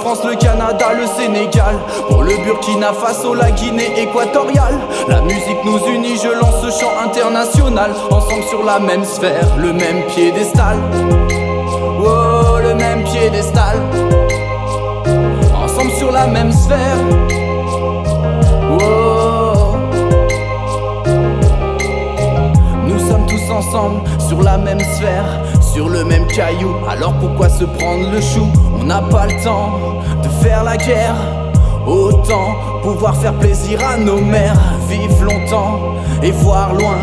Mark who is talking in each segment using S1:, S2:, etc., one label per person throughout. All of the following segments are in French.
S1: France, le Canada, le Sénégal. Pour le Burkina Faso, la Guinée équatoriale. La musique nous unit, je lance ce chant international. Ensemble sur la même sphère, le même piédestal. Oh, le même piédestal. Ensemble sur la même sphère. Oh. Nous sommes tous ensemble sur la même sphère, sur le même caillou. Alors pourquoi se prendre le chou? On n'a pas le temps de faire la guerre. Autant pouvoir faire plaisir à nos mères, vivre longtemps et voir loin,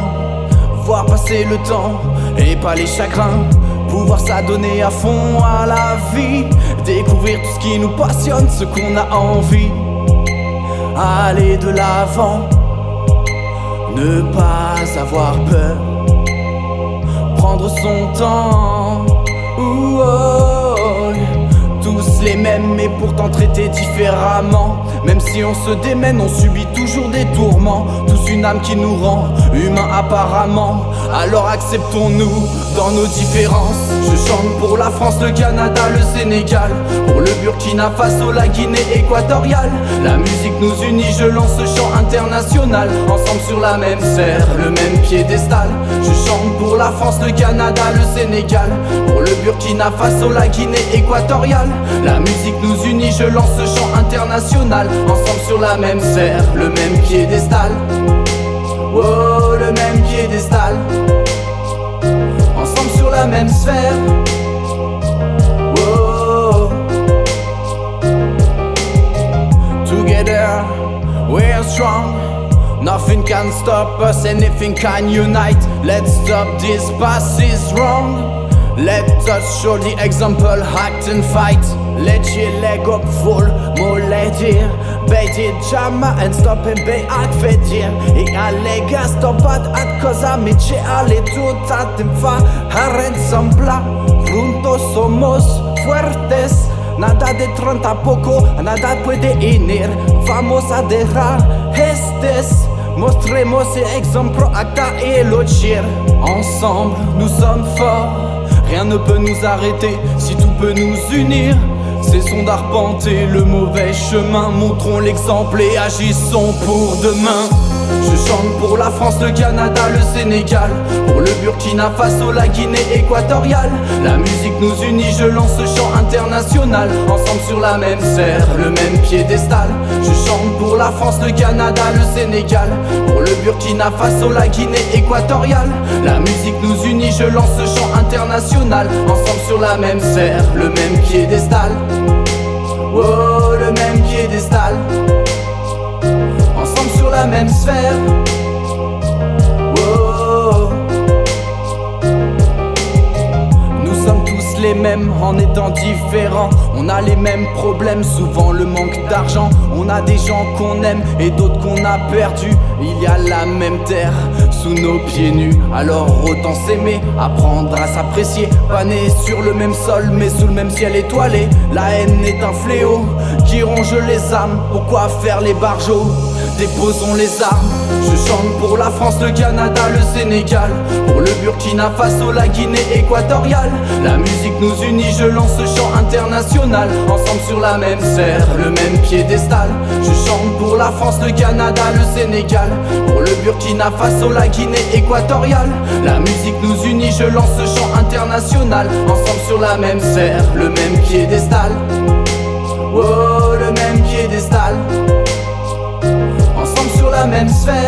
S1: voir passer le temps et pas les chagrins. Pouvoir s'adonner à fond à la vie, découvrir tout ce qui nous passionne, ce qu'on a envie. Aller de l'avant, ne pas avoir peur, prendre son temps. Oh, tous les mêmes, mais pourtant traités différemment. Même si on se démène, on subit toujours des tourments. Une âme qui nous rend humains apparemment. Alors acceptons-nous dans nos différences. Je chante pour la France, le Canada, le Sénégal. Pour le Burkina Faso, la Guinée équatoriale. La musique nous unit, je lance ce chant international. Ensemble sur la même serre, le même piédestal. Je chante pour la France, le Canada, le Sénégal. Pour le Burkina Faso, la Guinée équatoriale. La musique nous unit, je lance ce chant international. Ensemble sur la même serre, le même piédestal. Oh, le même piédestal. Ensemble sur la même sphère. Oh. Together, we're strong. Nothing can stop us, anything can unite. Let's stop this past is wrong. Let us show the example, act and fight. Let your leg up full, here. Bij dit jammer en stop en bij ik verdier. Ik allega stoppat at cosa mi c'è alle tutat in fa haren sembla. Juntos somos fuertes. Nada de treinta poco, nada puede unir. Vamos a dejar estes. Mostremos exemple acta et l'autre Ensemble, nous sommes forts. Rien ne peut nous arrêter si tout peut nous unir. Cessons d'arpenter le mauvais chemin, montrons l'exemple et agissons pour demain. Je chante pour la France, le Canada, le Sénégal. Pour le Burkina Faso, la Guinée équatoriale. La musique nous unit, je lance ce chant international. Ensemble sur la même serre, le même piédestal. Je chante pour la France, le Canada, le Sénégal. Pour le Burkina Faso, la Guinée équatoriale. La musique nous unit, je lance ce chant international. Ensemble sur la même serre, le même piédestal. Oh, le même piédestal. Ensemble sur la même sphère mêmes en étant différents. On a les mêmes problèmes, souvent le manque d'argent. On a des gens qu'on aime et d'autres qu'on a perdus Il y a la même terre sous nos pieds nus. Alors autant s'aimer, apprendre à s'apprécier. Pas né sur le même sol mais sous le même ciel étoilé. La haine est un fléau qui ronge les âmes. Pourquoi faire les barjots? Déposons les armes, je chante pour la France, le Canada, le Sénégal. Pour le Burkina Faso, la Guinée équatoriale. La musique nous unit, je lance ce chant international. Ensemble sur la même serre, le même piédestal. Je chante pour la France, le Canada, le Sénégal. Pour le Burkina Faso, la Guinée équatoriale. La musique nous unit, je lance ce chant international. Ensemble sur la même serre, le même piédestal Oh,